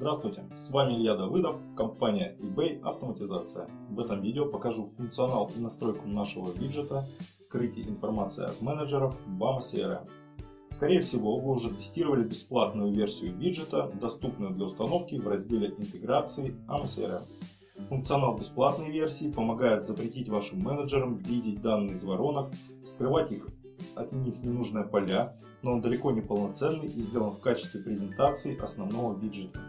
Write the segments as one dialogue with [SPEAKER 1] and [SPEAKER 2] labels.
[SPEAKER 1] Здравствуйте, с вами Илья Давыдов, компания eBay Автоматизация. В этом видео покажу функционал и настройку нашего виджета «Скрытие информации от менеджеров» в AMA CRM. Скорее всего, вы уже тестировали бесплатную версию виджета, доступную для установки в разделе интеграции AMA CRM. Функционал бесплатной версии помогает запретить вашим менеджерам видеть данные из воронок, скрывать их от них ненужные поля, но он далеко не полноценный и сделан в качестве презентации основного виджета.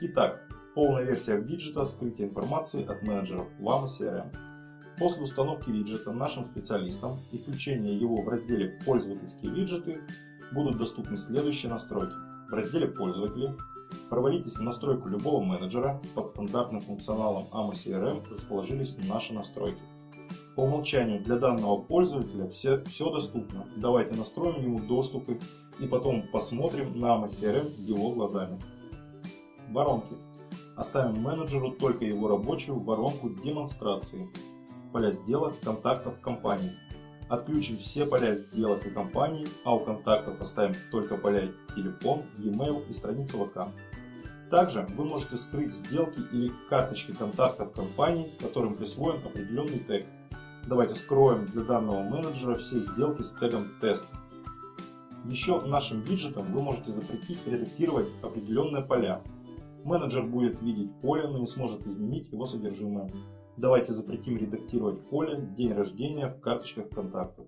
[SPEAKER 1] Итак, полная версия виджета скрытия информации от менеджеров WAMA CRM. После установки виджета нашим специалистам и включения его в разделе «Пользовательские виджеты» будут доступны следующие настройки. В разделе «Пользователи» провалитесь в настройку любого менеджера. Под стандартным функционалом AMA CRM расположились наши настройки. По умолчанию для данного пользователя все, все доступно. Давайте настроим ему доступы и потом посмотрим на AMA CRM его глазами. Воронки. Оставим менеджеру только его рабочую воронку демонстрации. Поля сделок, контактов компании. Отключим все поля сделок и компаний, а у контактов оставим только поля телефон, e-mail и страница ВК. Также вы можете скрыть сделки или карточки контактов компаний, которым присвоен определенный тег. Давайте скроем для данного менеджера все сделки с тегом тест. Еще нашим виджетом вы можете запретить редактировать определенные поля. Менеджер будет видеть поле, но не сможет изменить его содержимое. Давайте запретим редактировать поле «День рождения» в карточках контактов.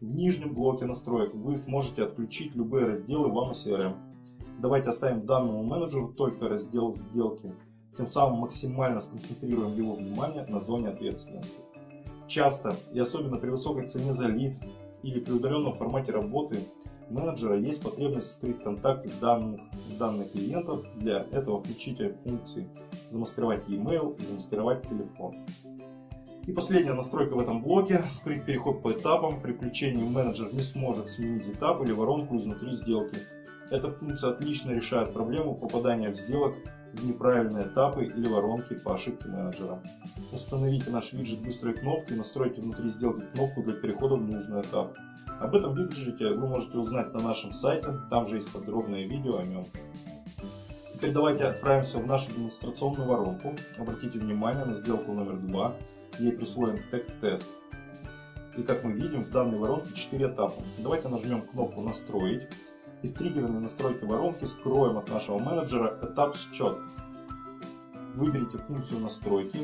[SPEAKER 1] В нижнем блоке настроек вы сможете отключить любые разделы в CRM. Давайте оставим данному менеджеру только раздел «Сделки». Тем самым максимально сконцентрируем его внимание на зоне ответственности. Часто, и особенно при высокой цене за лид или при удаленном формате работы, менеджера есть потребность скрыть контакты данных, данных клиентов. Для этого включите функции замаскировать e-mail и замаскировать телефон. И последняя настройка в этом блоке – скрыть переход по этапам. При включении менеджер не сможет сменить этап или воронку изнутри сделки. Эта функция отлично решает проблему попадания в сделок в неправильные этапы или воронки по ошибке менеджера. Установите наш виджет быстрой кнопки, настройте внутри сделки кнопку для перехода в нужный этап. Об этом виджете вы можете узнать на нашем сайте, там же есть подробное видео о нем. Теперь давайте отправимся в нашу демонстрационную воронку. Обратите внимание на сделку номер 2, ей присвоен тег тест. И как мы видим, в данной воронке 4 этапа. Давайте нажмем кнопку «Настроить». Из триггерной настройки воронки скроем от нашего менеджера этап счет. Выберите функцию настройки,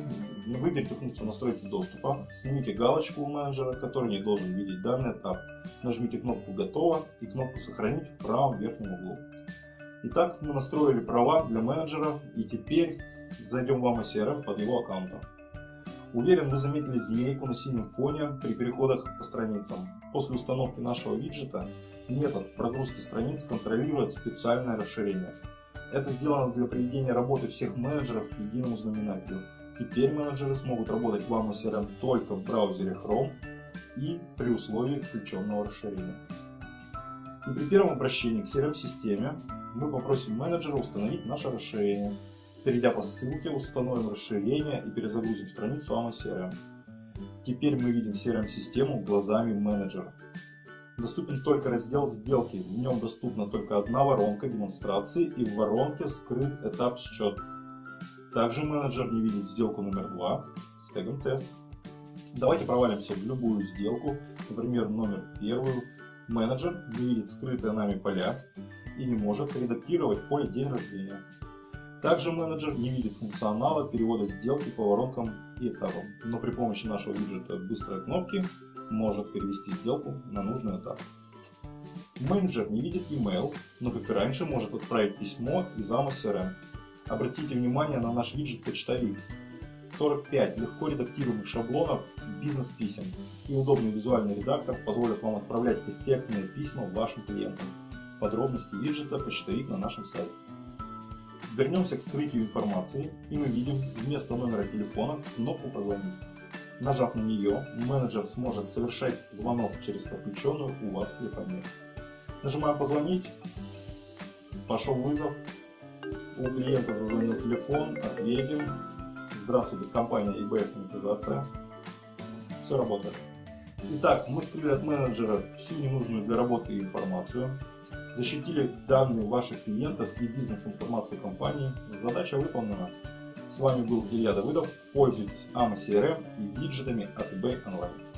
[SPEAKER 1] выберите функцию настройки доступа, снимите галочку у менеджера, который не должен видеть данный этап. Нажмите кнопку «Готово» и кнопку «Сохранить» в правом верхнем углу. Итак, мы настроили права для менеджера и теперь зайдем в AMA CRM под его аккаунтом. Уверен, вы заметили змейку на синем фоне при переходах по страницам. После установки нашего виджета метод прогрузки страниц контролирует специальное расширение. Это сделано для приведения работы всех менеджеров к единому знаменателю. Теперь менеджеры смогут работать в AMA CRM только в браузере Chrome и при условии включенного расширения. И при первом обращении к CRM-системе мы попросим менеджера установить наше расширение. Перейдя по ссылке, установим расширение и перезагрузим страницу AMA CRM. Теперь мы видим CRM-систему глазами менеджера. Доступен только раздел «Сделки». В нем доступна только одна воронка демонстрации и в воронке скрыт этап счет. Также менеджер не видит сделку номер 2 с тегом «Тест». Давайте провалимся в любую сделку, например, номер первую. Менеджер не видит скрытые нами поля и не может редактировать поле «День рождения». Также менеджер не видит функционала перевода сделки по воронкам и этапам, но при помощи нашего виджета быстрой кнопки может перевести сделку на нужный этап. Менеджер не видит email, но как и раньше может отправить письмо из AMA CRM. Обратите внимание на наш виджет «Почтовик». 45 легко редактируемых шаблонов бизнес-писем и удобный визуальный редактор позволят вам отправлять эффектные письма вашим клиентам. Подробности виджета «Почтовик» на нашем сайте. Вернемся к скрытию информации, и мы видим вместо номера телефона кнопку «Позвонить». Нажав на нее, менеджер сможет совершать звонок через подключенную у вас телефонию. Нажимаем «Позвонить», пошел вызов, у клиента зазвонил телефон, ответим. Здравствуйте, компания eBay Автоматизация. Все работает. Итак, мы скрыли от менеджера всю ненужную для работы информацию. защитили данные ваших клиентов и бизнес-информацию компании. Задача выполнена. С вами был Илья Давыдов. Пользуйтесь AMA CRM и виджетами от eBay Online.